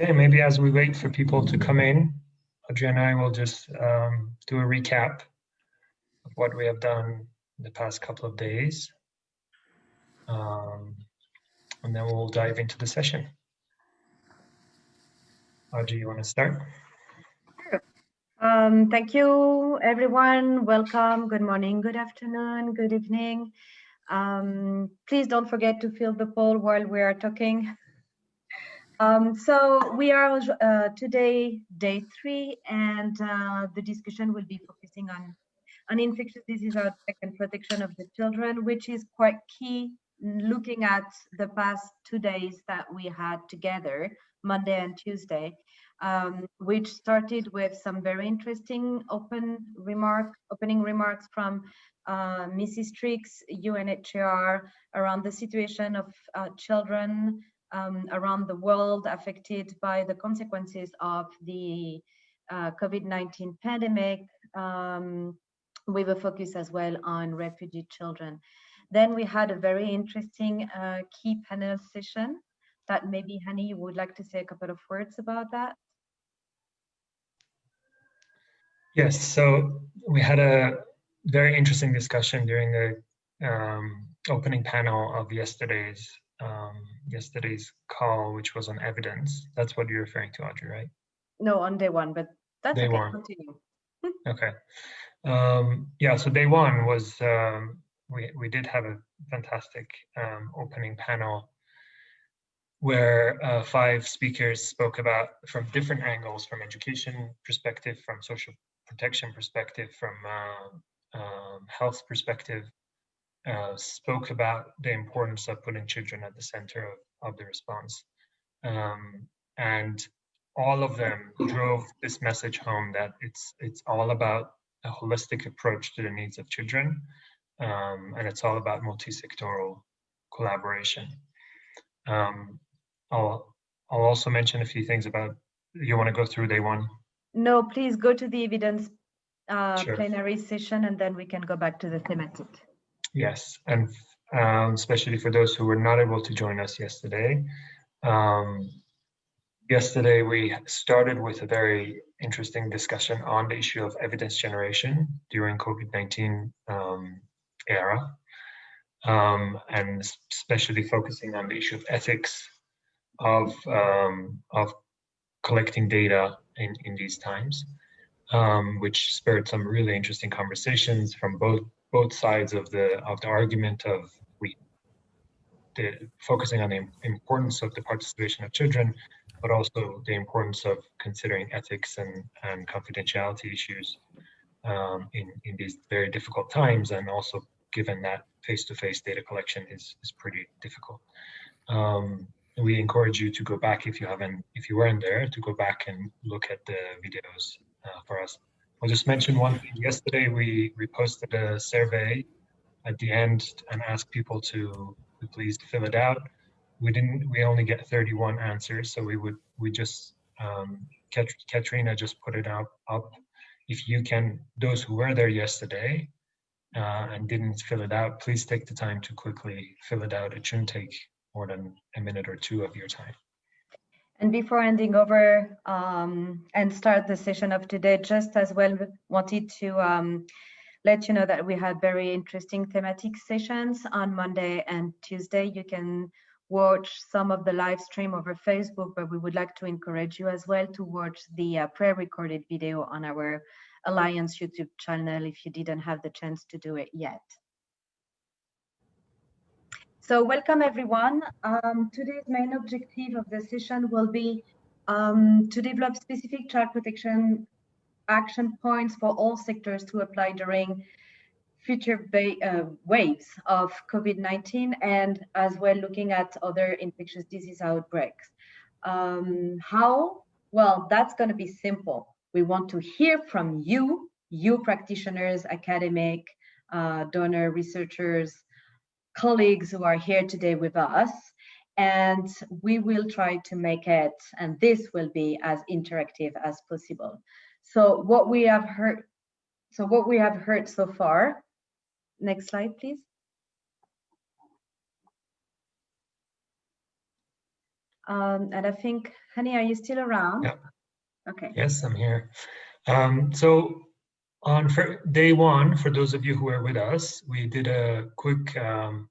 Okay, maybe as we wait for people to come in, Audrey and I will just um, do a recap of what we have done in the past couple of days. Um, and then we'll dive into the session. Audrey, you want to start? Um, thank you, everyone. Welcome. Good morning, good afternoon, good evening. Um, please don't forget to fill the poll while we are talking. Um, so we are uh, today day three, and uh, the discussion will be focusing on on infectious disease outbreak and protection of the children, which is quite key. Looking at the past two days that we had together, Monday and Tuesday, um, which started with some very interesting open remark, opening remarks from uh, Mrs. Triggs, UNHCR, around the situation of uh, children um, around the world affected by the consequences of the uh, COVID-19 pandemic, um, with a focus as well on refugee children. Then we had a very interesting uh, key panel session that maybe Hani would like to say a couple of words about that. Yes, so we had a very interesting discussion during the um, opening panel of yesterday's um, yesterday's call, which was on evidence. That's what you're referring to, Audrey, right? No, on day one, but that's day okay. One. Continue. okay. Um, yeah, so day one was um, we we did have a fantastic um, opening panel where uh, five speakers spoke about from different angles, from education perspective, from social protection perspective, from uh, um, health perspective, uh, spoke about the importance of putting children at the center of, of the response. Um, and all of them drove this message home that it's it's all about a holistic approach to the needs of children, um, and it's all about multi-sectoral collaboration. Um, I'll I'll also mention a few things about. You want to go through day one? No, please go to the evidence uh, sure. plenary session, and then we can go back to the thematic. Yes, and um, especially for those who were not able to join us yesterday. Um, yesterday, we started with a very interesting discussion on the issue of evidence generation during COVID-19 um, era, um, and especially focusing on the issue of ethics of, um, of collecting data in, in these times, um, which spurred some really interesting conversations from both both sides of the of the argument of we the, focusing on the importance of the participation of children, but also the importance of considering ethics and, and confidentiality issues um, in, in these very difficult times, and also given that face-to-face -face data collection is, is pretty difficult. Um, we encourage you to go back if you haven't, if you weren't there, to go back and look at the videos uh, for us. I'll just mention one thing. Yesterday, we, we posted a survey at the end and asked people to, please fill it out. We didn't, we only get 31 answers. So we would, we just, um, Kat, Katrina just put it up, up. If you can, those who were there yesterday uh, and didn't fill it out, please take the time to quickly fill it out. It shouldn't take more than a minute or two of your time. And before handing over um, and start the session of today, just as well wanted to um, let you know that we had very interesting thematic sessions on Monday and Tuesday. You can watch some of the live stream over Facebook, but we would like to encourage you as well to watch the uh, pre-recorded video on our Alliance YouTube channel if you didn't have the chance to do it yet. So welcome everyone. Um, today's main objective of the session will be um, to develop specific child protection action points for all sectors to apply during future uh, waves of COVID-19 and as well looking at other infectious disease outbreaks. Um, how? Well, that's going to be simple. We want to hear from you, you practitioners, academic, uh, donor researchers, colleagues who are here today with us and we will try to make it and this will be as interactive as possible so what we have heard so what we have heard so far next slide please Um, and I think, Hani, are you still around? Yeah. Okay. Yes, I'm here. Um, so on day one, for those of you who are with us, we did a quick um,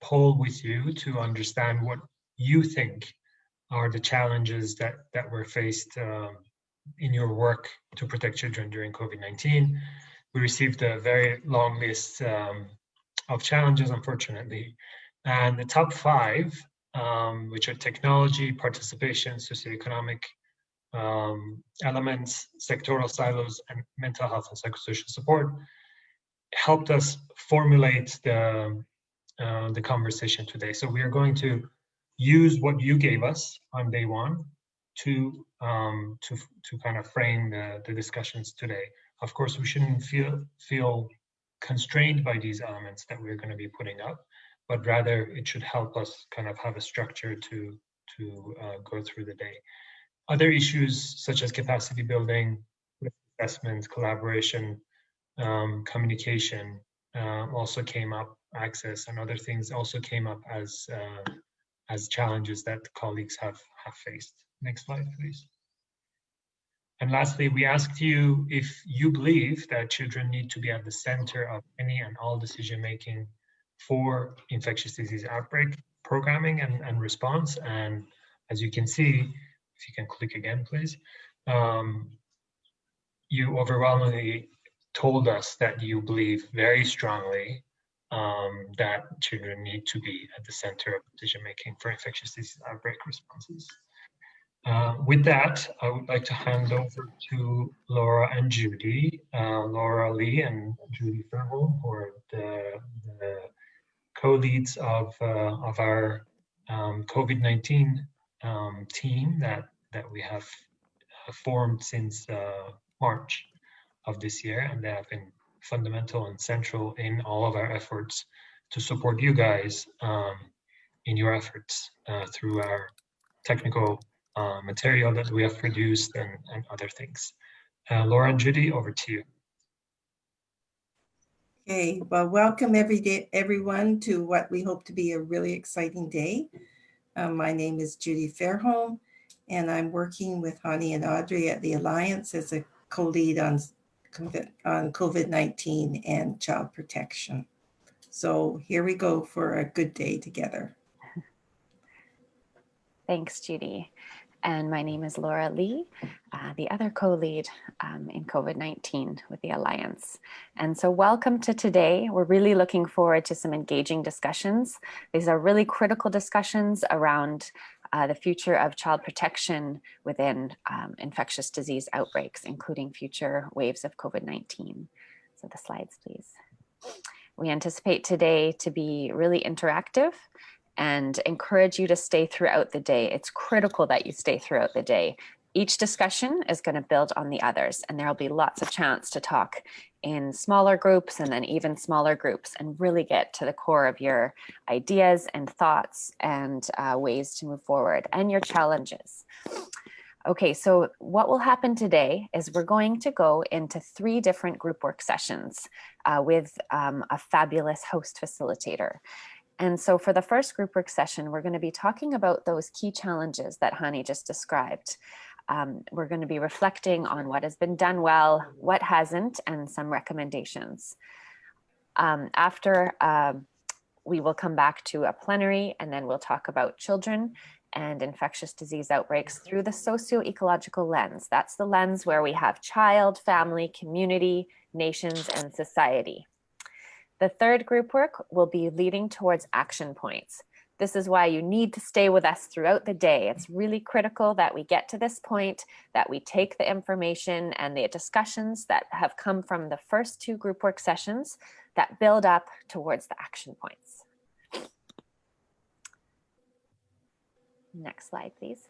poll with you to understand what you think are the challenges that, that were faced um, in your work to protect children during COVID-19. We received a very long list um, of challenges, unfortunately. And the top five, um, which are technology, participation, socioeconomic um, elements, sectoral silos, and mental health and psychosocial support, helped us formulate the, uh, the conversation today. So we are going to use what you gave us on day one to um, to to kind of frame the, the discussions today. Of course, we shouldn't feel feel constrained by these elements that we're going to be putting up, but rather it should help us kind of have a structure to to uh, go through the day. Other issues such as capacity building, assessment, collaboration, um, communication uh, also came up. Access and other things also came up as uh, as challenges that colleagues have have faced. Next slide, please. And lastly, we asked you if you believe that children need to be at the center of any and all decision making for infectious disease outbreak programming and, and response. And as you can see, if you can click again, please, um, you overwhelmingly told us that you believe very strongly um, that children need to be at the center of decision making for infectious disease outbreak responses. Uh, with that, I would like to hand over to Laura and Judy, uh, Laura Lee and Judy Fairholm, who are the, the co-leads of, uh, of our um, COVID-19 um, team that, that we have uh, formed since uh, March of this year, and they have been fundamental and central in all of our efforts to support you guys um, in your efforts uh, through our technical uh, material that we have produced and, and other things. Uh, Laura and Judy, over to you. Okay, well, welcome every day, everyone to what we hope to be a really exciting day. Um, my name is Judy Fairholm, and I'm working with Hani and Audrey at the Alliance as a co-lead on, on COVID-19 and child protection. So here we go for a good day together. Thanks, Judy. And my name is Laura Lee, uh, the other co-lead um, in COVID-19 with the Alliance. And so welcome to today. We're really looking forward to some engaging discussions. These are really critical discussions around uh, the future of child protection within um, infectious disease outbreaks, including future waves of COVID-19. So the slides, please. We anticipate today to be really interactive and encourage you to stay throughout the day. It's critical that you stay throughout the day. Each discussion is going to build on the others and there'll be lots of chance to talk in smaller groups and then even smaller groups and really get to the core of your ideas and thoughts and uh, ways to move forward and your challenges. Okay, so what will happen today is we're going to go into three different group work sessions uh, with um, a fabulous host facilitator. And so for the first group work session, we're going to be talking about those key challenges that Hani just described. Um, we're going to be reflecting on what has been done well, what hasn't, and some recommendations. Um, after, uh, we will come back to a plenary and then we'll talk about children and infectious disease outbreaks through the socio-ecological lens. That's the lens where we have child, family, community, nations, and society. The third group work will be leading towards action points. This is why you need to stay with us throughout the day. It's really critical that we get to this point, that we take the information and the discussions that have come from the first two group work sessions that build up towards the action points. Next slide, please.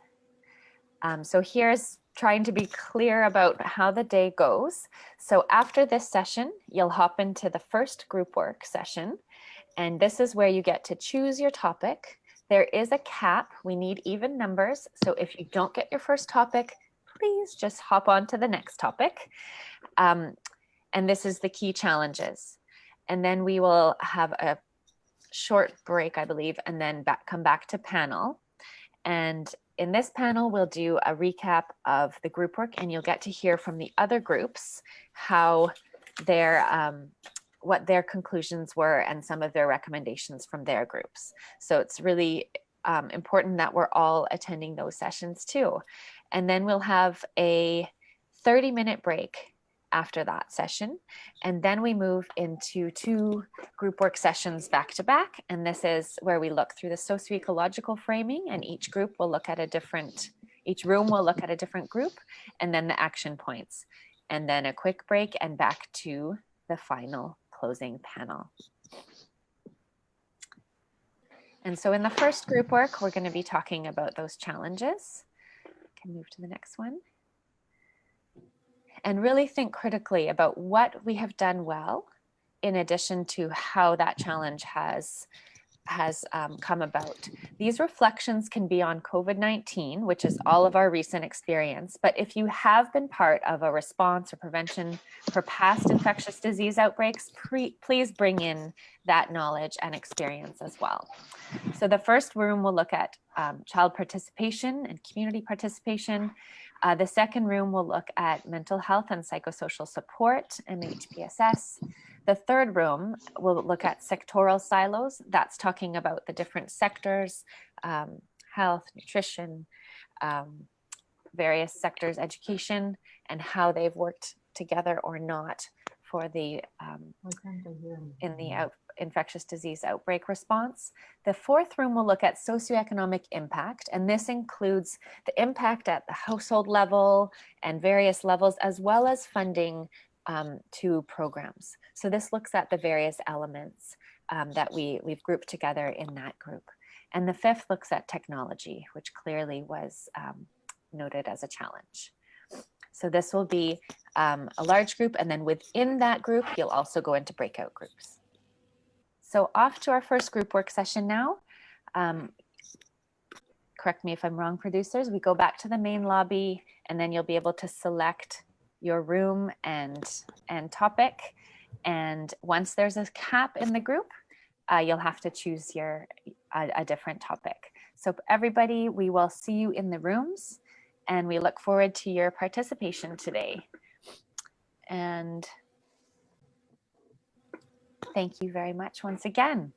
Um, so here's trying to be clear about how the day goes. So after this session, you'll hop into the first group work session. And this is where you get to choose your topic. There is a cap. We need even numbers. So if you don't get your first topic, please just hop on to the next topic. Um, and this is the key challenges. And then we will have a short break, I believe, and then back, come back to panel. And in this panel, we'll do a recap of the group work and you'll get to hear from the other groups how their um, what their conclusions were and some of their recommendations from their groups. So it's really um, important that we're all attending those sessions too. And then we'll have a 30 minute break after that session. And then we move into two group work sessions back to back. And this is where we look through the socio-ecological framing and each group will look at a different, each room will look at a different group and then the action points. And then a quick break and back to the final closing panel. And so in the first group work, we're going to be talking about those challenges. Can move to the next one and really think critically about what we have done well in addition to how that challenge has has um, come about. These reflections can be on COVID-19, which is all of our recent experience. But if you have been part of a response or prevention for past infectious disease outbreaks, please bring in that knowledge and experience as well. So the first room will look at um, child participation and community participation. Uh, the second room will look at mental health and psychosocial support and MHPSS. The third room will look at sectoral silos. That's talking about the different sectors, um, health, nutrition, um, various sectors, education, and how they've worked together or not for the um, in the out, infectious disease outbreak response. The fourth room will look at socioeconomic impact, and this includes the impact at the household level and various levels, as well as funding um, to programs. So this looks at the various elements um, that we, we've grouped together in that group. And the fifth looks at technology, which clearly was um, noted as a challenge. So this will be um, a large group, and then within that group, you'll also go into breakout groups. So off to our first group work session now. Um, correct me if I'm wrong, producers. We go back to the main lobby and then you'll be able to select your room and, and topic. And once there's a cap in the group, uh, you'll have to choose your a, a different topic. So everybody, we will see you in the rooms and we look forward to your participation today. And Thank you very much once again.